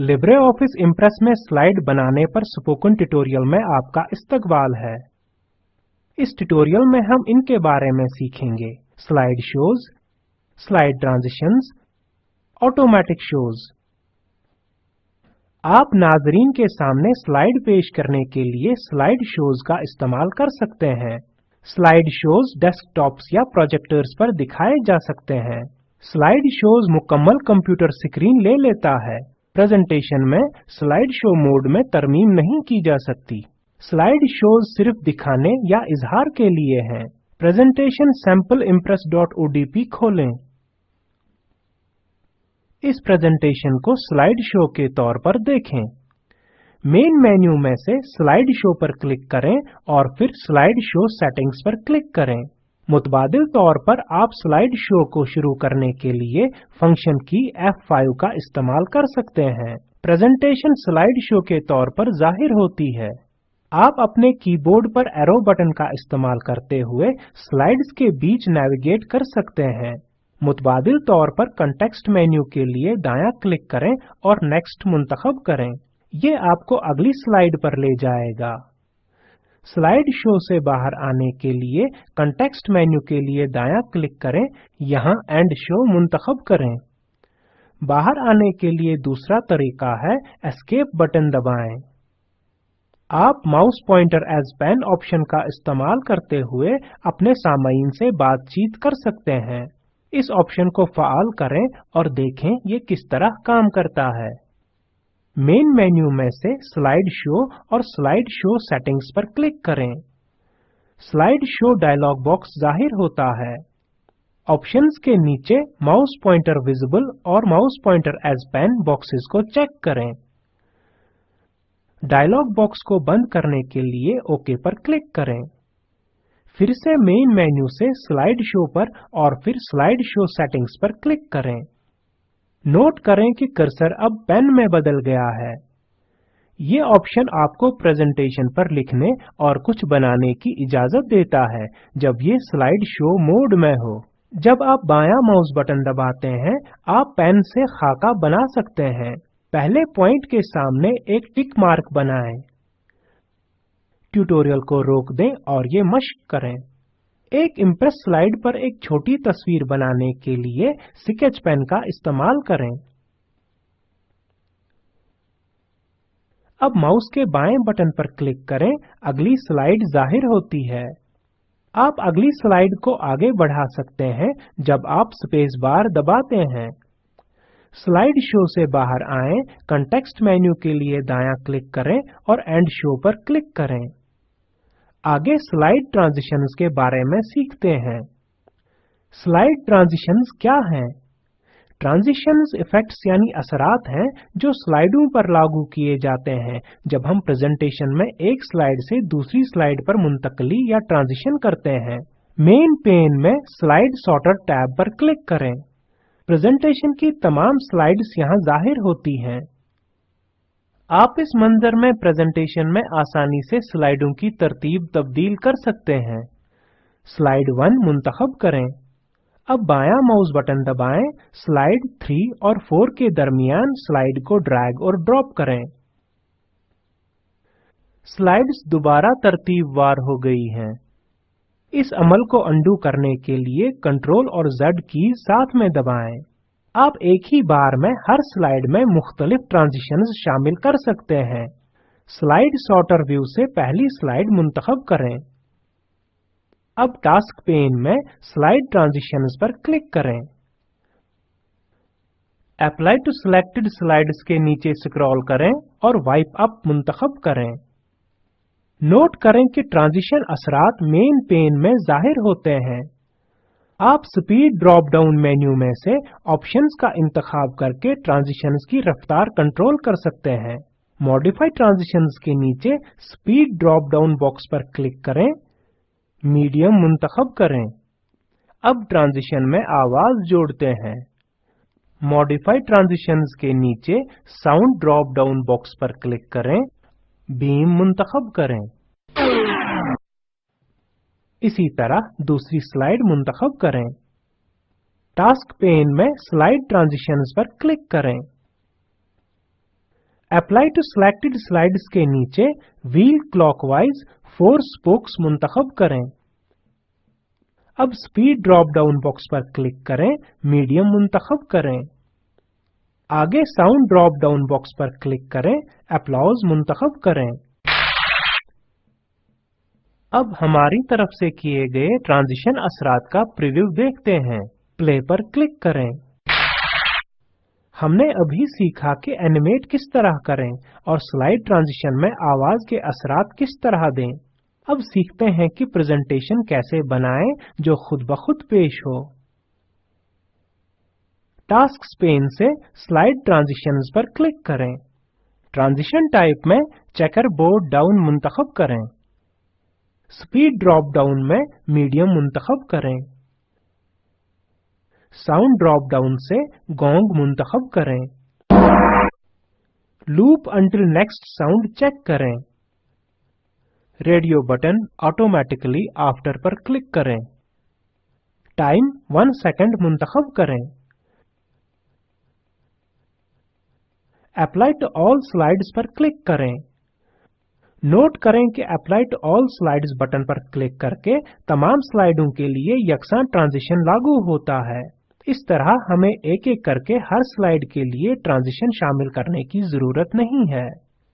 Libre office Impress में slide बनाने पर स्पोकन ट्यूटोरियल में आपका इस्तकबाल है। इस ट्यूटोरियल में हम इनके बारे में सीखेंगे। Slide shows slide transitions automatic shows आप नाजरीन के सामने स्लाइड पेश करने के लिए स्लाइड शोज़ का इस्तेमाल कर सकते हैं। स्लाइड शोज़ डेस्कटॉप्स या प्रोजेक्टर्स पर दिखाए जा सकते हैं। स्लाइड शोज़ मुकम्मल कंप्यूटर स्क्रीन ले लेता है। प्रेजेंटेशन में स्लाइड शो मोड में तरमीम नहीं की जा सकती। स्लाइड शोज़ सिर्फ़ दिखाने या इजहार के लिए हैं। प्रेजेंटेशन सैंपल impress.odp खोलें। इस प्रेजेंटेशन को स्लाइड शो के तौर पर देखें। मेन मेन्यू में से स्लाइड शो पर क्लिक करें और फिर स्लाइड शो सेटिंग्स पर क्लिक करें। मुतबादिल तौर पर आप स्लाइड शो को शुरू करने के लिए फ़ंक्शन की F5 का इस्तेमाल कर सकते हैं। प्रेजेंटेशन स्लाइड शो के तौर पर ज़ाहिर होती है। आप अपने कीबोर्ड पर एरो बटन का इस्तेमाल करते हुए स्लाइड्स के बीच नेविगेट कर सकते हैं। मुतबादिल तौर पर कंटेक्स्ट मेन्यू के लिए दायां क्लिक करें और नेक्स्ट मुंतखब करें। ये आपको अगली स्लाइड पर ले जाएगा। स्लाइड शो से बाहर आने के लिए कंटेक्स्ट मेन्यू के लिए दायां क्लिक करें। यहाँ एंड शो मुंतखब करें। बाहर आने के लिए दूसरा तरीका है एस्केप बटन दबाएँ। आप mouse pointer as pen option का इस्तेमाल करते हुए अपने सामाइन से बातचीत कर सकते हैं। इस ऑप्शन को फाल करें और देखें ये किस तरह काम करता है। मेन मेन्यू में से स्लाइड शो और स्लाइड शो सेटिंग्स पर क्लिक करें। स्लाइड शो डायलॉग बॉक्स ज़ाहिर होता है। ऑप्शंस के नीचे माउस पॉइंटर विजिबल और mouse pointer as pen boxes को चेक करें। डायलॉग बॉक्स को बंद करने के लिए ओके पर क्लिक करें। फिर से मेन मेन्यू से स्लाइड शो पर और फिर स्लाइड शो सेटिंग्स पर क्लिक करें। नोट करें कि कर्सर अब पेन में बदल गया है। ये ऑप्शन आपको प्रेजेंटेशन पर लिखने और कुछ बनाने की इजाज़त देता है, जब ये स्लाइड शो मोड में हो। जब आप बायां माउस बटन दबाते हैं, आप पेन से खाका बना सकते हैं। पहले पॉइंट के सामने एक टिक मार्क बनाएँ। ट्यूटोरियल को रोक दें और ये मश्क करें। एक इम्प्रेस स्लाइड पर एक छोटी तस्वीर बनाने के लिए स्केच पेन का इस्तेमाल करें। अब माउस के बाएँ बटन पर क्लिक करें, अगली स्लाइड ज़ाहिर होती है। आप अगली स्लाइड को आगे बढ़ा सकते हैं जब आप स्पेस बार दबाते हैं। स्लाइड शो से बाहर आएँ कंटेक्स्ट मेन्यू के लिए दायां क्लिक करें और एंड शो पर क्लिक करें। आगे स्लाइड ट्रांजिशंस के बारे में सीखते हैं। स्लाइड ट्रांजिशंस क्या हैं? ट्रांजिशंस इफेक्ट्स यानी असरात हैं जो स्लाइडों पर लागू किए जाते हैं, जब हम प्रेजेंटेशन में एक स्लाइड से दूसरी स्लाइड पर मुंतकली या ट्रांजिशन करते हैं। मेन पेन में स्लाइड सॉर्टर टैब पर क्लिक करें। प्रेजेंटेशन की तमाम स्लाइड्स यहाँ ज़ाहिर होती हैं। आप इस मंजर में प्रेजेंटेशन में आसानी से स्लाइडों की तरतीब तब्दील कर सकते हैं। स्लाइड 1 मुंतखब करें। अब बायां माउस बटन दबाएँ। स्लाइड 3 और 4 के दरमियान स्लाइड को ड्रैग और ड्रॉप करें। स्लाइड्स दोबारा तरतीबवार हो गई हैं। इस अमल को अंडू करने के लिए कंट्रोल और Z की साथ में दबाएँ। आप एक ही बार में हर स्लाइड में मुख्तलिफ़ ट्रांजिशंस शामिल कर सकते हैं। स्लाइड सॉर्टर व्यू से पहली स्लाइड मुंतखब करें। अब टास्क पेन में स्लाइड ट्रांजिशंस पर क्लिक करें। अप्लाई टू सिलेक्टेड स्लाइड्स के नीचे स्क्रॉल करें और वाइप अप मुंतखब करें। नोट करें कि ट्रांजिशन असरात मेन पेन में ज़ाहिर होते हैं। आप स्पीड ड्रॉप डाउन मेन्यू में से ऑप्शंस का इंतखाब करके ट्रांजिशंस की रफ्तार कंट्रोल कर सकते हैं। मॉडिफाई ट्रांजिशंस के नीचे स्पीड ड्रॉप डाउन बॉक्स पर क्लिक करें। मीडियम मुंतखब करें। अब ट्रांजिशन में आवाज़ जोड़ते हैं। मॉडिफाई ट्रांजिशंस के नीचे साउंड ड्रॉप डाउन बॉक्स पर क्लिक करें। बीम मुंतखब करें। इसी तरह दूसरी स्लाइड मुंतखब करें। टास्क पेन में स्लाइड ट्रांजिशंस पर क्लिक करें। अप्लाई टू सिलेक्टेड स्लाइड्स के नीचे व्हील क्लॉकवाइज फोर स्पोक्स मुंतखब करें। अब स्पीड ड्रॉप डाउन बॉक्स पर क्लिक करें मीडियम मुंतखब करें। आगे साउंड ड्रॉप डाउन बॉक्स पर क्लिक करें अप्लाउज मुंतखब करें। अब हमारी तरफ़ से किए गए ट्रांजिशन असरात का प्रीव्यू देखते हैं। प्ले पर क्लिक करें। हमने अभी सीखा कि एनिमेट किस तरह करें और स्लाइड ट्रांजिशन में आवाज़ के असरात किस तरह दें। अब सीखते हैं कि प्रेजेंटेशन कैसे बनाएँ जो खुद ब खुद पेश हो। टास्क पेन से स्लाइड ट्रांजिशंस पर क्लिक करें। ट्रांजिशन टाइप में चेकर बोर्ड डाउन मुंतखब करें। स्पीड ड्रॉप डाउन में मीडियम मुंतखब करें। साउंड ड्रॉप डाउन से गोंग मुंतखब करें। Loop until next sound check करें। रेडियो बटन ऑटोमेटिकली आफ्टर पर क्लिक करें। टाइम वन सेकंड मुंतखब करें। अप्लाई टू ऑल स्लाइड्स पर क्लिक करें। नोट करें कि apply to all slides button पर क्लिक करके तमाम स्लाइडों के लिए यकसा ट्रांजिशन लागू होता है। इस तरह हमें एक एक करके हर स्लाइड के लिए ट्रांजिशन शामिल करने की ज़रूरत नहीं है।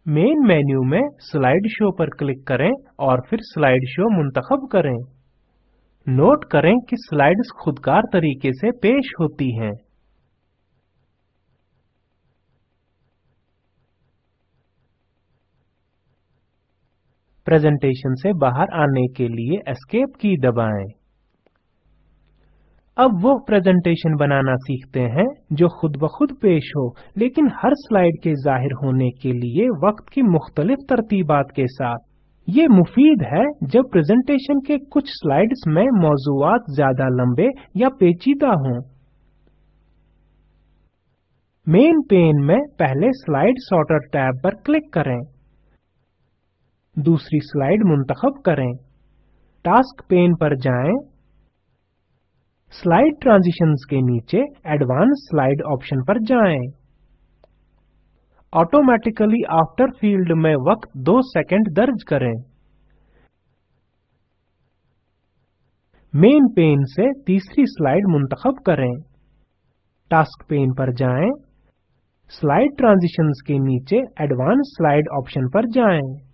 मेन मेन्यू में स्लाइड शो पर क्लिक करें और फिर स्लाइड शो मुंतखब करें। नोट करें कि स्लाइड्स खुदकार तरीके से पेश होती हैं। प्रेजेंटेशन से बाहर आने के लिए एस्केप की दबाएँ। अब वो प्रेजेंटेशन बनाना सीखते हैं, जो खुद ब खुद पेश हो, लेकिन हर स्लाइड के ज़ाहिर होने के लिए वक्त की मुख्तलिफ़ तरतीबात के साथ। ये मुफीद है जब प्रेजेंटेशन के कुछ स्लाइड्स में मौजूआत ज़्यादा लंबे या पेचीदा हों। मेन पेन में पहले स्लाइड सॉर्टर टैब पर क्लिक करें। दूसरी स्लाइड मुंतखब करें। टास्क पेन पर जाएँ। स्लाइड ट्रांजिशंस के नीचे एडवांस स्लाइड ऑप्शन पर जाएँ। ऑटोमेटिकली आफ्टर फ़ील्ड में वक्त दो सेकंड दर्ज करें। मेन पेन से तीसरी स्लाइड मुंतखब करें। टास्क पेन पर जाएँ। स्लाइड ट्रांजिशंस के नीचे एडवांस स्लाइड ऑप्शन पर जाएँ।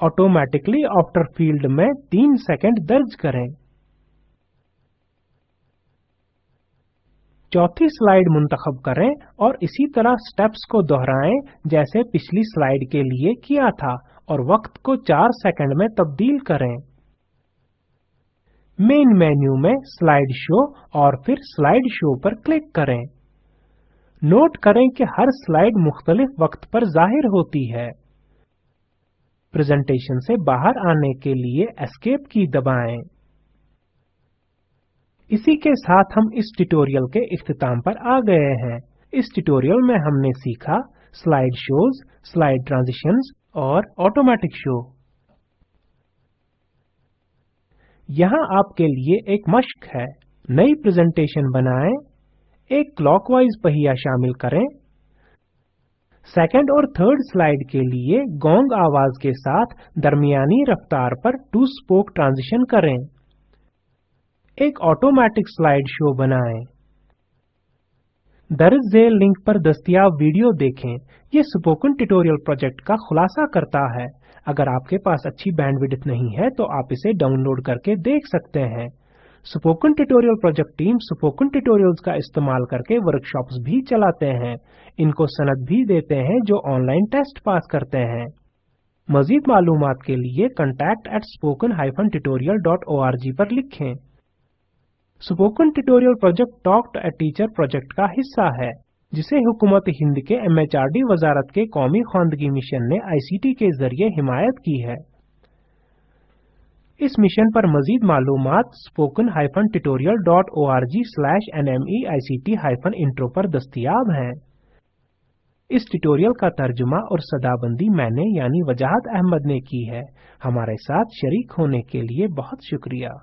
ऑटोमेटिकली आफ्टर फ़ील्ड में तीन सेकंड दर्ज करें। चौथी स्लाइड मुंतखब करें और इसी तरह स्टेप्स को दोहराएँ, जैसे पिछली स्लाइड के लिए किया था, और वक्त को चार सेकंड में तब्दील करें। मेन मेन्यू में स्लाइड शो और फिर स्लाइड शो पर क्लिक करें। नोट करें कि हर स्लाइड मुख्तलिफ़ वक्त पर ज़ाहिर होती है। प्रेजेंटेशन से बाहर आने के लिए एस्केप की दबाएँ। इसी के साथ हम इस ट्यूटोरियल के इख्तिताम पर आ गए हैं। इस ट्यूटोरियल में हमने सीखा स्लाइड शोज़ स्लाइड ट्रांजिशंस और ऑटोमेटिक शो यहाँ आपके लिए एक मश्क है। नई प्रेजेंटेशन बनाएँ, एक क्लॉकवाइज पहिया शामिल करें। सेकंड और थर्ड स्लाइड के लिए गोंग आवाज़ के साथ दरमियानी रफ्तार पर टू स्पोक ट्रांजिशन करें। एक ऑटोमेटिक स्लाइड शो बनाएँ। दर्ज झेल लिंक पर दस्तियाब वीडियो देखें। ये स्पोकन ट्यूटोरियल प्रोजेक्ट का खुलासा करता है। अगर आपके पास अच्छी बैंडविड्थ नहीं है तो आप इसे डाउनलोड करके देख सकते हैं। Spoken tutorial project team spoken tutorials का इस्तेमाल करके वर्कशॉप्स भी चलाते हैं। इनको सनद भी देते हैं जो ऑनलाइन टेस्ट पास करते हैं। मजीद मालूम के लिए contact at spoken hyphen tutorial dot O R G पर लिखें। Spoken tutorial project talk to a teacher project का हिस्सा है, जिसे हुकूमत हिंद के एमएचआरडी वजारत के कौमी खानदगी मिशन ने आईसीटी के ज़रिए हिमायत की है। इस मिशन पर मजीद मालूम spoken hyphen tutorial dot O R G slash N M E I C T hyphen intro पर दस्तियाब हैं। इस ट्यूटोरियल का तर्जुमा और सदाबंदी मैंने यानी वजाहत अहमद ने की है। हमारे साथ शरीक होने के लिए बहुत शुक्रिया।